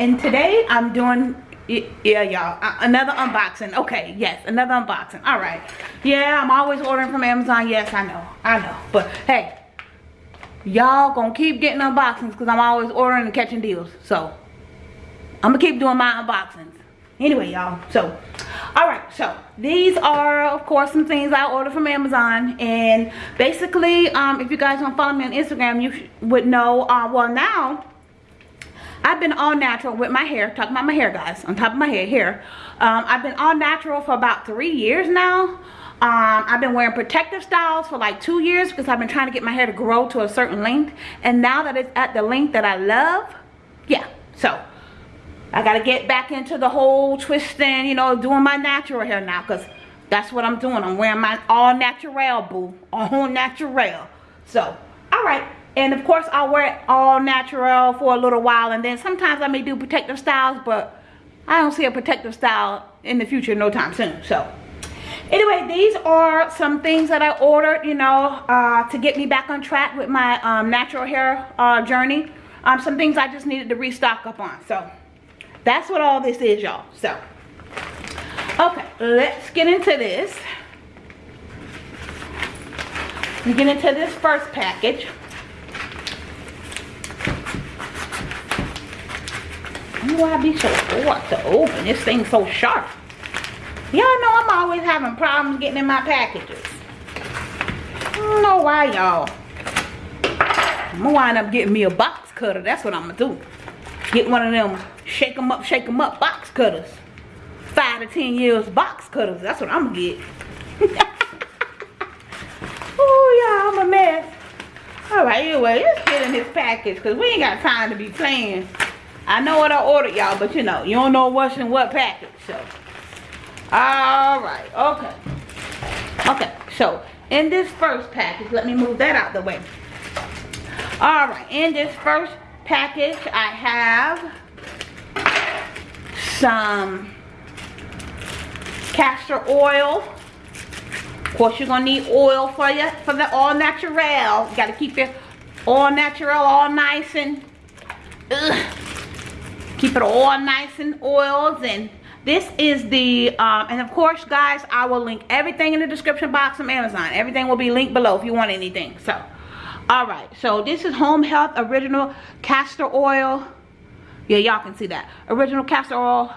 And today I'm doing yeah y'all another unboxing. Okay yes another unboxing. All right. Yeah i'm always ordering from amazon. Yes i know i know. But hey y'all gonna keep getting unboxings because i'm always ordering and catching deals. So i'm gonna keep doing my unboxings. Anyway y'all so all right so these are of course some things i ordered from amazon. And basically um if you guys don't follow me on instagram you would know uh well now I've been all natural with my hair, talking about my hair guys, on top of my head here. Um, I've been all natural for about three years now. Um, I've been wearing protective styles for like two years because I've been trying to get my hair to grow to a certain length. And now that it's at the length that I love, yeah, so I got to get back into the whole twisting, you know, doing my natural hair now because that's what I'm doing. I'm wearing my all natural, boo, all natural. So, all right and of course I'll wear it all natural for a little while and then sometimes I may do protective styles but I don't see a protective style in the future no time soon so. Anyway these are some things that I ordered you know uh, to get me back on track with my um, natural hair uh, journey. Um, some things I just needed to restock up on so. That's what all this is y'all so. Okay let's get into this. We get into this first package why I be so hard to open. This thing's so sharp. Y'all know I'm always having problems getting in my packages. Know why, y'all. I'm gonna wind up getting me a box cutter. That's what I'm gonna do. Get one of them shake them up, shake them up box cutters. Five to ten years box cutters. That's what I'm gonna get. oh, yeah, I'm a mess. All right, anyway, let's get in this package because we ain't got time to be playing. I know what I ordered, y'all, but you know, you don't know what's in what package, so. All right, okay. Okay, so in this first package, let me move that out the way. All right, in this first package, I have some castor oil. Of course, you're gonna need oil for you for the all natural. You gotta keep your all natural all nice and ugh, keep it all nice and oils and this is the um, and of course guys i will link everything in the description box from amazon. Everything will be linked below if you want anything so. All right so this is home health original castor oil. Yeah y'all can see that. Original castor oil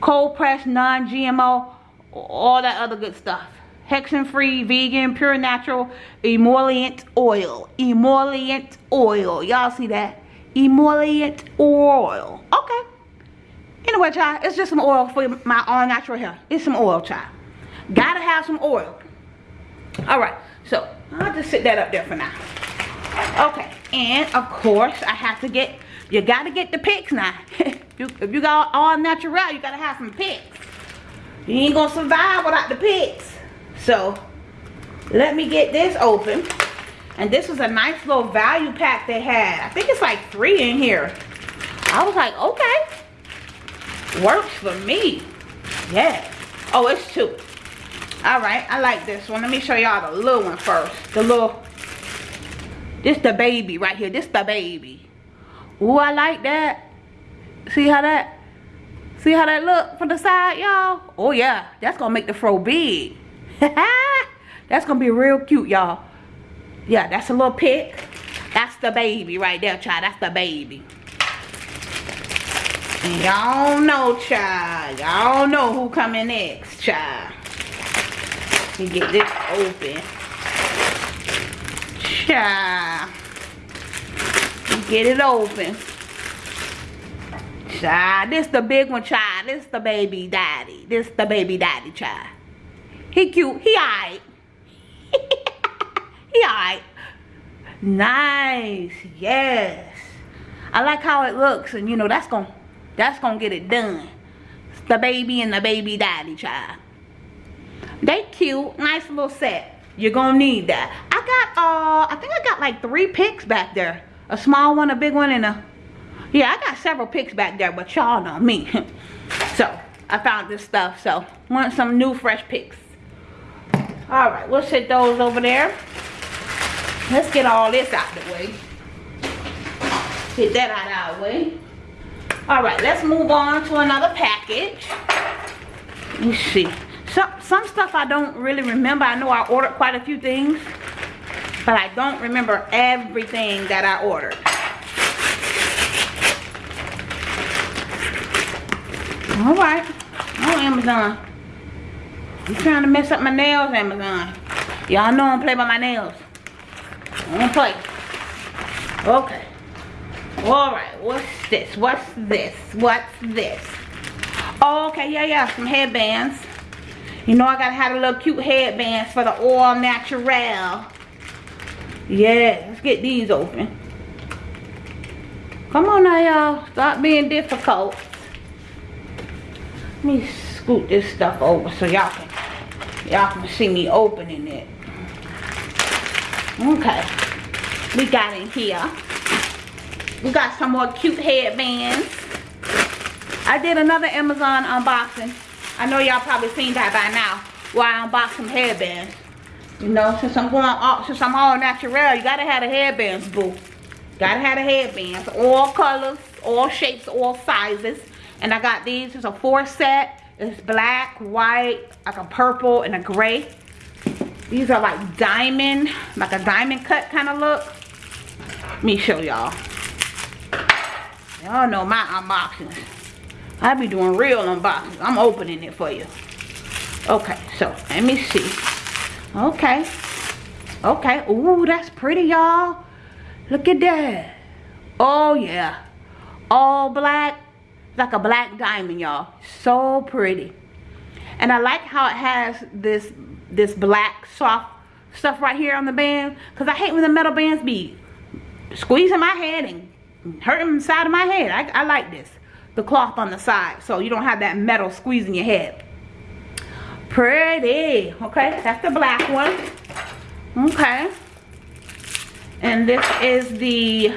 cold pressed non-gmo all that other good stuff. Hexane free vegan pure natural emollient oil emollient oil. Y'all see that emollient oil. Okay. Anyway, child, it's just some oil for my all natural hair. It's some oil, child. Gotta have some oil. All right, so I'll just sit that up there for now. Okay, and of course, I have to get, you gotta get the picks now. you, if you got all natural, you gotta have some picks. You ain't gonna survive without the picks. So, let me get this open. And this was a nice little value pack they had. I think it's like three in here. I was like, okay. Works for me. Yeah. Oh, it's two. All right, I like this one. Let me show y'all the little one first. The little, this the baby right here. This the baby. Ooh, I like that. See how that, see how that look from the side, y'all? Oh yeah, that's gonna make the fro big. that's gonna be real cute, y'all yeah that's a little pick that's the baby right there child. That's the baby. Y'all know child. Y'all know who coming next child. Let me get this open. Child. Get it open. Child this the big one child. This the baby daddy. This the baby daddy child. He cute. He alright he alright. Nice. Yes. I like how it looks and you know that's gonna that's gonna get it done. The baby and the baby daddy child. They cute. Nice little set. You're gonna need that. I got uh I think I got like three picks back there. A small one, a big one, and a yeah, I got several picks back there, but y'all know me. so I found this stuff. So want some new fresh picks. Alright, we'll set those over there. Let's get all this out the way. Get that out of our way. All right, let's move on to another package. Let me see. Some, some stuff I don't really remember. I know I ordered quite a few things, but I don't remember everything that I ordered. All right. Oh, Amazon. You trying to mess up my nails, Amazon. Y'all know I don't play by my nails. Don't play. Okay. Alright, what's this? What's this? What's this? Oh, okay, yeah, yeah, some headbands. You know I gotta have a little cute headbands for the all natural. Yeah, let's get these open. Come on now, y'all. Stop being difficult. Let me scoot this stuff over so y'all can y'all can see me opening it. Okay. We got in here. We got some more cute headbands. I did another Amazon unboxing. I know y'all probably seen that by now. Where I unboxed some headbands. You know, since I'm going all, since I'm all natural, you gotta have the headbands, boo. Gotta have the headbands. All colors, all shapes, all sizes. And I got these. It's a four set. It's black, white, like a purple, and a gray. These are like diamond, like a diamond cut kind of look. Let me show y'all. Y'all know my unboxings. I be doing real unboxings. I'm opening it for you. Okay, so let me see. Okay. Okay. Ooh, that's pretty, y'all. Look at that. Oh, yeah. All black. Like a black diamond, y'all. So pretty. And I like how it has this this black soft stuff right here on the band. Because I hate when the metal bands be squeezing my head and hurting the side of my head. I, I like this. The cloth on the side. So you don't have that metal squeezing your head. Pretty. Okay, that's the black one. Okay. And this is the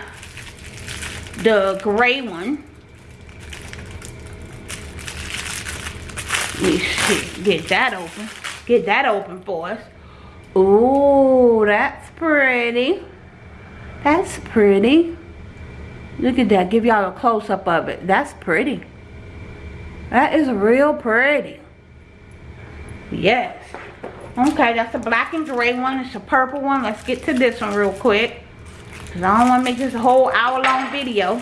the gray one. Let me see. Get that open. Get that open for us. Ooh, that's pretty. That's pretty. Look at that. Give y'all a close-up of it. That's pretty. That is real pretty. Yes. Okay, that's a black and gray one. It's a purple one. Let's get to this one real quick. Because I don't want to make this a whole hour-long video.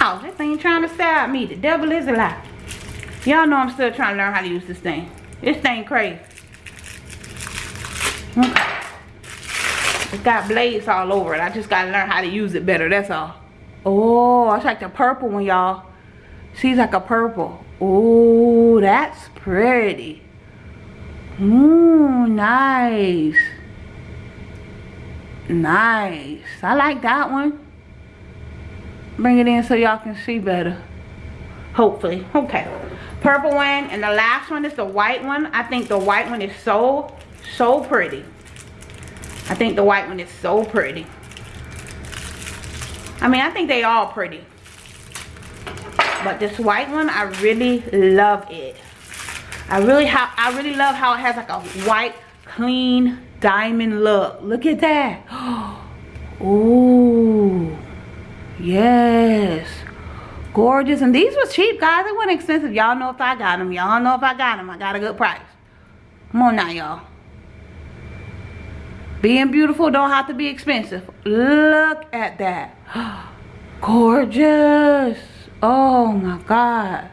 Oh, this thing trying to stab me. The devil is alive. Y'all know I'm still trying to learn how to use this thing. This thing crazy. It's got blades all over it. I just got to learn how to use it better. That's all. Oh, it's like the purple one, y'all. She's like a purple. Oh, that's pretty. Mmm, nice. Nice. I like that one. Bring it in so y'all can see better. Hopefully. Okay. Purple one. And the last one is the white one. I think the white one is so, so pretty. I think the white one is so pretty. I mean, I think they all pretty. But this white one, I really love it. I really how I really love how it has like a white, clean diamond look. Look at that. Ooh. Yes. Gorgeous. And these were cheap, guys. They weren't expensive. Y'all know if I got them. Y'all know if I got them. I got a good price. Come on now, y'all. Being beautiful don't have to be expensive. Look at that. Gorgeous. Oh my God.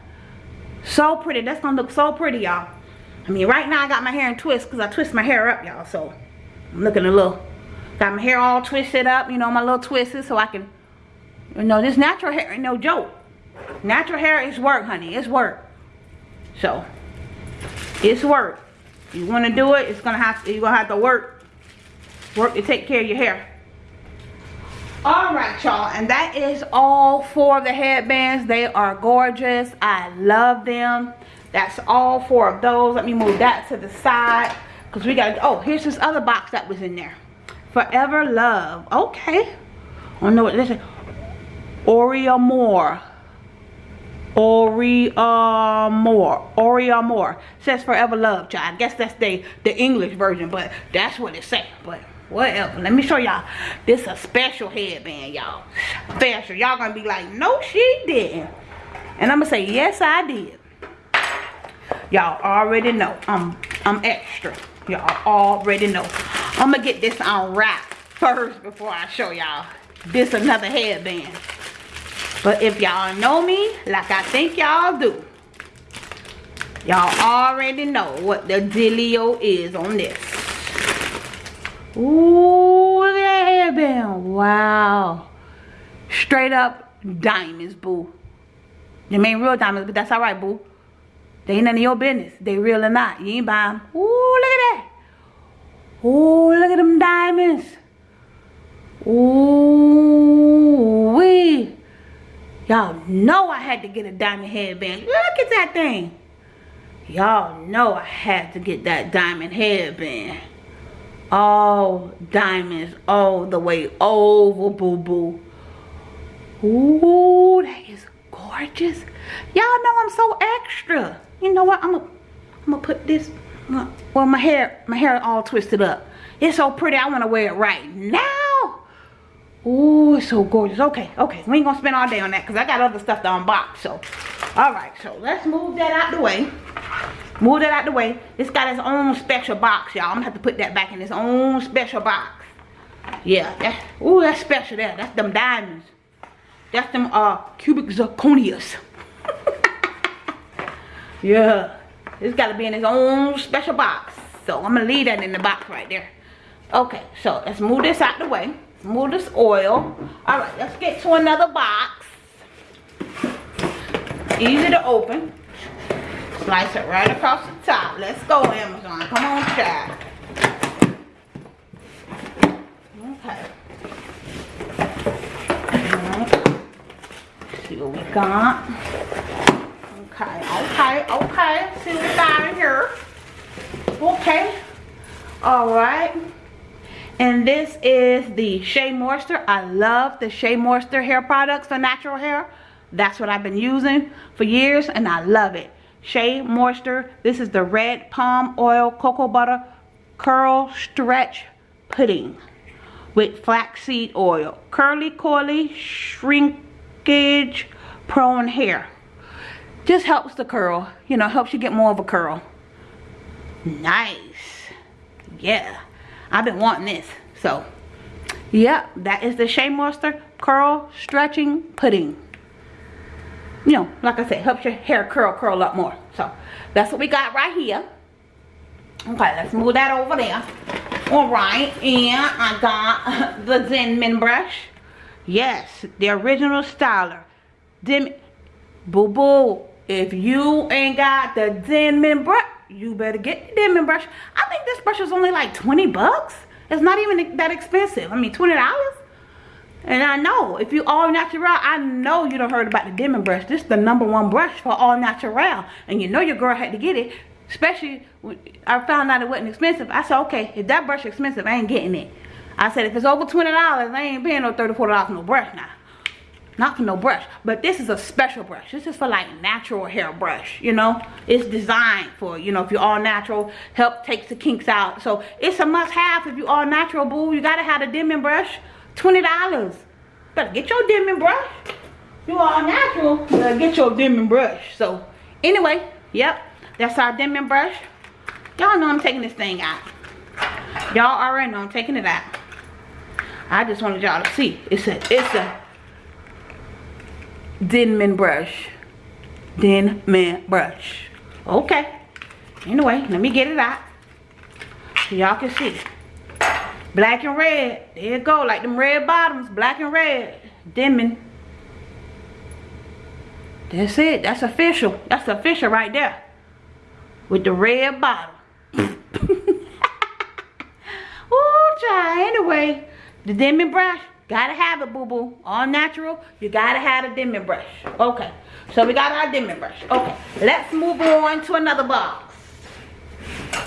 So pretty. That's going to look so pretty, y'all. I mean, right now I got my hair in twists because I twist my hair up, y'all. So I'm looking a little, got my hair all twisted up, you know, my little twists so I can, you know, this natural hair ain't no joke. Natural hair is work, honey. It's work. So, it's work. You want to do it, it's gonna have to, you're gonna have to work, work to take care of your hair. All right, y'all, and that is all four of the headbands. They are gorgeous. I love them. That's all four of those. Let me move that to the side because we got. Oh, here's this other box that was in there. Forever Love. Okay. I don't know what this is. Oreo More. Oriamore. Oriamore. Says forever love, child. I guess that's the, the English version, but that's what it says. But whatever. Let me show y'all. This a special headband, y'all. Special. Y'all gonna be like, no, she didn't. And I'm gonna say, yes, I did. Y'all already know I'm I'm extra. Y'all already know. I'm gonna get this unwrapped first before I show y'all this another headband. But if y'all know me like I think y'all do, y'all already know what the dealio is on this. Ooh, look at that hairband. Wow. Straight up diamonds, boo. They ain't real diamonds, but that's alright, boo. They ain't none of your business. They real or not. You ain't buy them. Ooh, look at that. Ooh, look at them diamonds. Ooh, wee. Y'all know I had to get a diamond headband. Look at that thing. Y'all know I had to get that diamond headband. All diamonds all the way over, boo-boo. Ooh, that is gorgeous. Y'all know I'm so extra. You know what? I'm gonna I'm put this well my hair my hair all twisted up. It's so pretty. I want to wear it right now. It's so gorgeous. Okay, okay. We ain't gonna spend all day on that because I got other stuff to unbox. So, all right. So let's move that out the way. Move that out the way. It's got its own special box, y'all. I'm gonna have to put that back in its own special box. Yeah. That, ooh, that's special there. That's them diamonds. That's them uh cubic zirconias. yeah. It's got to be in its own special box. So I'm to leave that in the box right there. Okay, so let's move this out the way. Move this oil. Alright, let's get to another box. Easy to open. Slice it right across the top. Let's go, Amazon. Come on, child. Okay. Alright. See what we got. Okay, okay, okay. See what we got in here. Okay. Alright. And this is the Shea Moisture. I love the Shea Moisture hair products for natural hair. That's what I've been using for years and I love it. Shea Moisture. This is the red palm oil cocoa butter curl stretch pudding with flaxseed oil. Curly, coily, shrinkage prone hair. Just helps the curl. You know, helps you get more of a curl. Nice. Yeah. I've been wanting this. So, yep, that is the Shea Moisture Curl Stretching Pudding. You know, like I said, helps your hair curl, curl up more. So, that's what we got right here. Okay, let's move that over there. Alright, and I got the Denman brush. Yes, the original styler. Dim Boo-boo, if you ain't got the Denman brush, you better get the Denman brush. I think this brush is only like 20 bucks. It's not even that expensive. I mean, $20. And I know, if you all natural, I know you don't heard about the Denman brush. This is the number one brush for all natural. And you know your girl had to get it. Especially, I found out it wasn't expensive. I said, okay, if that brush expensive, I ain't getting it. I said, if it's over $20, I ain't paying no $34 no brush now not for no brush but this is a special brush. This is for like natural hair brush you know? It's designed for you know if you're all natural help takes the kinks out. So it's a must-have if you all natural boo. You gotta have a Denman brush 20 dollars. Better get your Denman brush. You all natural better get your Denman brush. So anyway yep that's our dimming brush. Y'all know i'm taking this thing out. Y'all already know i'm taking it out. I just wanted y'all to see. It's a it's a Denman brush. Denman brush. Okay. Anyway, let me get it out. So y'all can see. Black and red. There you go. Like them red bottoms. Black and red. Denman. That's it. That's official. That's official right there. With the red bottom. oh, child. Anyway, the Denman brush. Gotta have it, boo-boo. All natural. You gotta have a Denman brush. Okay. So we got our Denman brush. Okay. Let's move on to another box.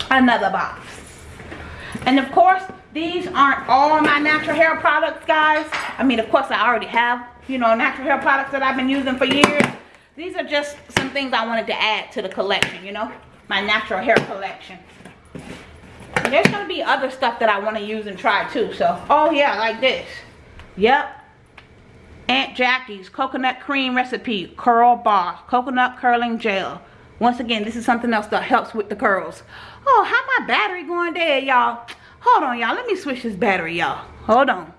Another box. And of course, these aren't all my natural hair products, guys. I mean, of course, I already have, you know, natural hair products that I've been using for years. These are just some things I wanted to add to the collection, you know. My natural hair collection. there's to be other stuff that I want to use and try too. So, oh yeah, like this. Yep. Aunt Jackie's coconut cream recipe curl bar coconut curling gel. Once again this is something else that helps with the curls. Oh how my battery going dead y'all? Hold on y'all. Let me switch this battery y'all. Hold on.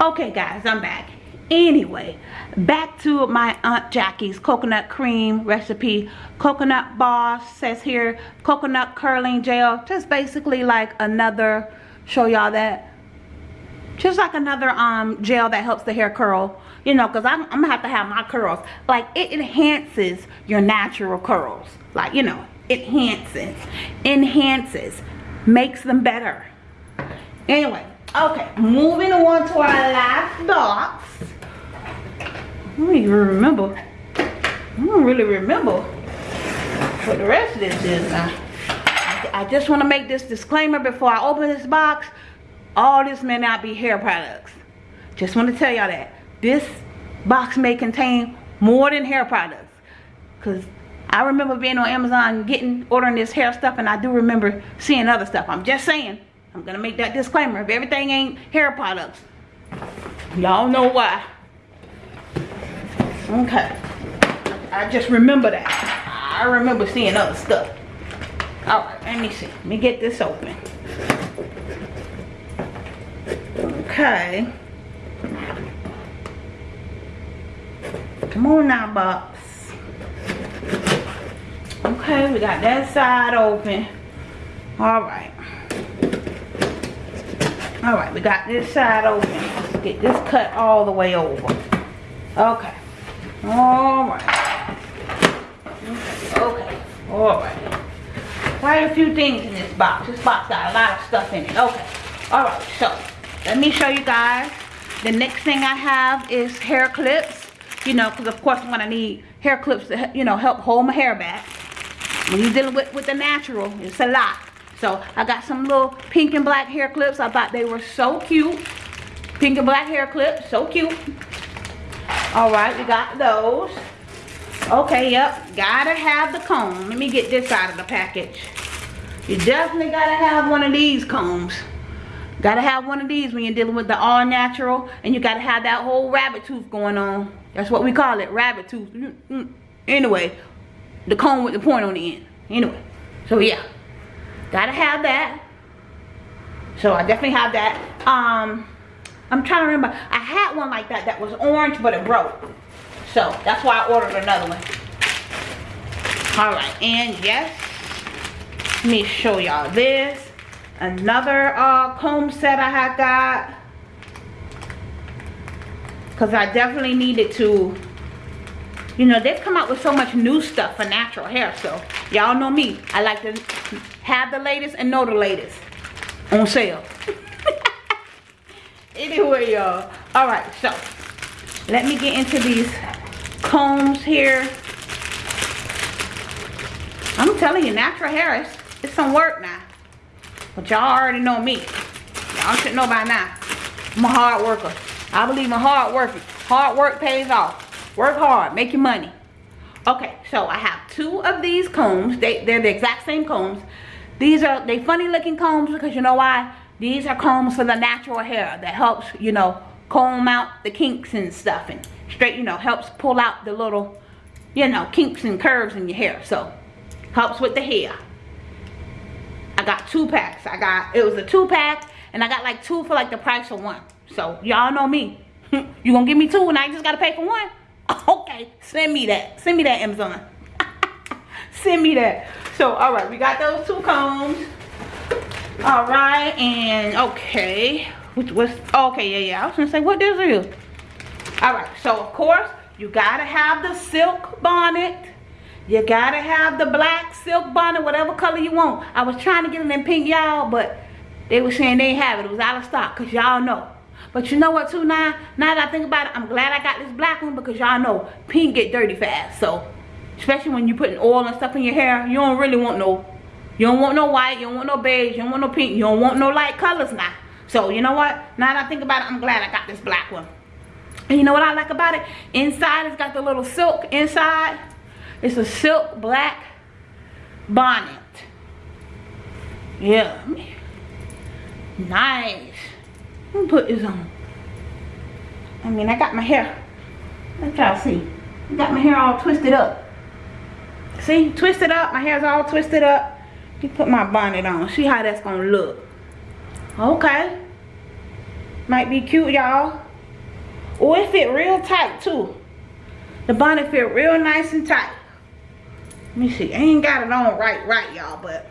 Okay guys i'm back. Anyway back to my aunt jackie's coconut cream recipe. Coconut bar says here coconut curling gel. Just basically like another show y'all that just like another um gel that helps the hair curl you know because I'm, I'm gonna have to have my curls like it enhances your natural curls like you know enhances enhances makes them better anyway okay moving on to our last box I don't even remember. I don't really remember what the rest of this is now. I just want to make this disclaimer before I open this box. All this may not be hair products. Just want to tell y'all that. This box may contain more than hair products. Because I remember being on Amazon getting, ordering this hair stuff and I do remember seeing other stuff. I'm just saying. I'm going to make that disclaimer. If everything ain't hair products, y'all know why. Okay. I just remember that. I remember seeing other stuff. Alright, let me see. Let me get this open. Okay. Come on now, box. Okay, we got that side open. Alright. Alright, we got this side open. Let's get this cut all the way over. Okay. Alright. Okay. Alright. Quite a few things in this box. This box got a lot of stuff in it. Okay. Alright, so let me show you guys. The next thing I have is hair clips. You know, because of course I'm going to need hair clips to, you know, help hold my hair back. When you're dealing with, with the natural, it's a lot. So I got some little pink and black hair clips. I thought they were so cute. Pink and black hair clips, so cute. All right, we got those. Okay, yep, gotta have the comb. Let me get this out of the package. You definitely gotta have one of these combs. Gotta have one of these when you're dealing with the all natural and you gotta have that whole rabbit tooth going on. That's what we call it, rabbit tooth. Mm, mm. Anyway, the comb with the point on the end. Anyway, so yeah, gotta have that. So I definitely have that. Um, I'm trying to remember. I had one like that that was orange, but it broke. So that's why I ordered another one. All right, and yes, let me show y'all this. Another uh, comb set I had got. Because I definitely needed to, you know, they've come out with so much new stuff for natural hair. So y'all know me. I like to have the latest and know the latest on sale. anyway y'all all right so let me get into these combs here i'm telling you natural hair is it's some work now but y'all already know me. Y'all should know by now. I'm a hard worker. I believe in hard working hard work pays off. Work hard make your money. Okay so i have two of these combs. They they're the exact same combs. These are they funny looking combs because you know why? These are combs for the natural hair that helps, you know, comb out the kinks and stuff and straight, you know, helps pull out the little, you know, kinks and curves in your hair. So, helps with the hair. I got two packs. I got, it was a two pack and I got like two for like the price of one. So, y'all know me. you gonna give me two and I just gotta pay for one? Okay, send me that. Send me that Amazon. send me that. So, all right, we got those two combs all right and okay what's okay yeah yeah i was gonna say what is all right so of course you gotta have the silk bonnet you gotta have the black silk bonnet whatever color you want i was trying to get it in pink y'all but they were saying they have it it was out of stock because y'all know but you know what too now now that i think about it i'm glad i got this black one because y'all know pink get dirty fast so especially when you're putting oil and stuff in your hair you don't really want no you don't want no white, you don't want no beige, you don't want no pink, you don't want no light colors now. So you know what? Now that I think about it, I'm glad I got this black one. And you know what I like about it? Inside it's got the little silk inside. It's a silk black bonnet. Yeah. Nice. Let me put this on. I mean, I got my hair Let y'all to see. Got my hair all twisted up. See, twisted up. My hair's all twisted up. You put my bonnet on. See how that's gonna look. Okay. Might be cute, y'all. Oh, it fit real tight too. The bonnet fit real nice and tight. Let me see. I ain't got it on right, right, y'all, but.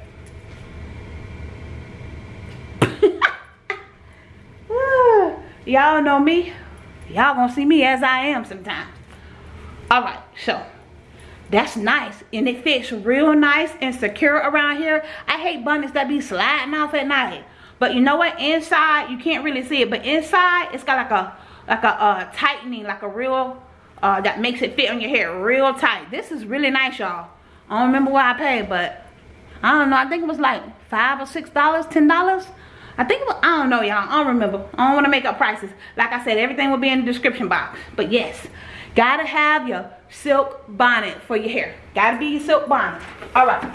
y'all know me. Y'all gonna see me as I am sometimes. All right, so that's nice and it fits real nice and secure around here. I hate bonnets that be sliding off at night. But you know what? Inside, you can't really see it. But inside, it's got like a like a uh, tightening, like a real, uh, that makes it fit on your hair real tight. This is really nice, y'all. I don't remember what I paid, but I don't know. I think it was like five or six dollars, ten dollars. I think it was, I don't know, y'all. I don't remember. I don't want to make up prices. Like I said, everything will be in the description box. But yes, gotta have your silk bonnet for your hair. Gotta be your silk bonnet. All right.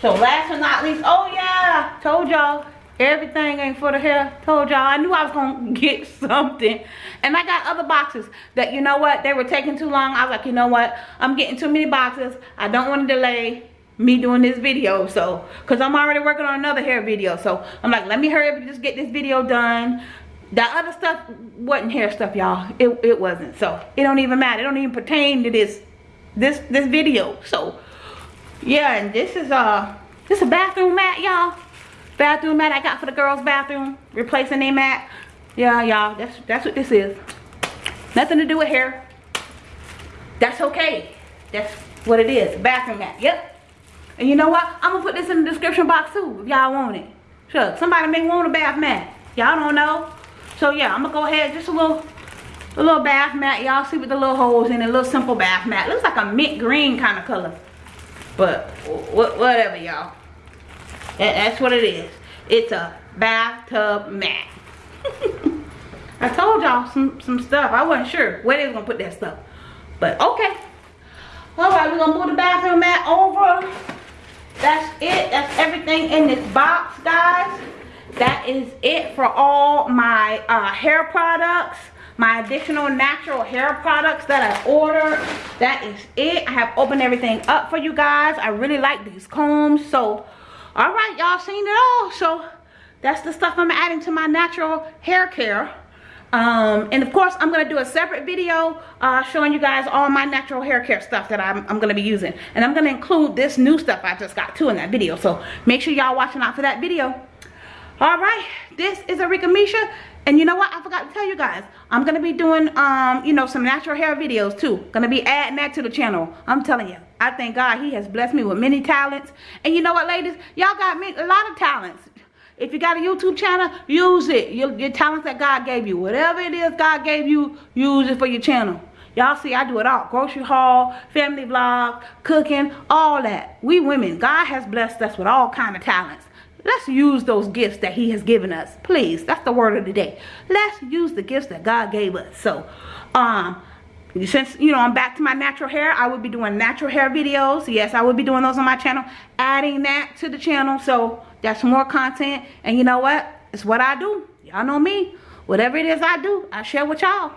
So last but not least, oh yeah, told y'all everything ain't for the hair. Told y'all I knew I was gonna get something. And I got other boxes that you know what, they were taking too long. I was like, you know what, I'm getting too many boxes. I don't want to delay me doing this video so because i'm already working on another hair video so i'm like let me hurry up and just get this video done that other stuff wasn't hair stuff y'all it, it wasn't so it don't even matter it don't even pertain to this this this video so yeah and this is uh this is a bathroom mat y'all bathroom mat i got for the girls bathroom replacing a mat yeah y'all that's that's what this is nothing to do with hair that's okay that's what it is bathroom mat yep and you know what? I'm gonna put this in the description box too if y'all want it. Sure, somebody may want a bath mat. Y'all don't know. So yeah, I'm gonna go ahead, just a little a little bath mat. Y'all see with the little holes in it, a little simple bath mat. Looks like a mint green kind of color. But whatever y'all. That's what it is. It's a bathtub mat. I told y'all some, some stuff. I wasn't sure where they was gonna put that stuff. But okay. All right, we're gonna move the bathroom mat over that's it that's everything in this box guys that is it for all my uh, hair products my additional natural hair products that I ordered that is it I have opened everything up for you guys I really like these combs so all right y'all seen it all. So that's the stuff I'm adding to my natural hair care. Um, and of course i'm to do a separate video uh, showing you guys all my natural hair care stuff that i'm, I'm to be using. And i'm to include this new stuff i just got too in that video. So make sure y'all watching out for that video. All right this is Arika Misha and you know what i forgot to tell you guys i'm going to be doing um you know some natural hair videos too going to be adding that to the channel i'm telling you i thank god he has blessed me with many talents and you know what ladies y'all got me a lot of talents if you got a YouTube channel, use it. Your, your talents that God gave you. Whatever it is God gave you, use it for your channel. Y'all see, I do it all. Grocery haul, family vlog, cooking, all that. We women, God has blessed us with all kind of talents. Let's use those gifts that he has given us. Please, that's the word of the day. Let's use the gifts that God gave us. So, um, since you know i'm back to my natural hair i will be doing natural hair videos. Yes i will be doing those on my channel adding that to the channel. So that's more content. And you know what? It's what i do. Y'all know me. Whatever it is i do i share with y'all. All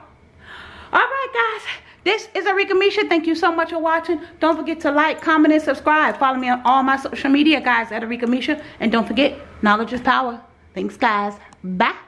right guys this is Arika Misha. Thank you so much for watching. Don't forget to like, comment, and subscribe. Follow me on all my social media, guys, at Arika Misha. And don't forget, knowledge is power. Thanks, guys. Bye.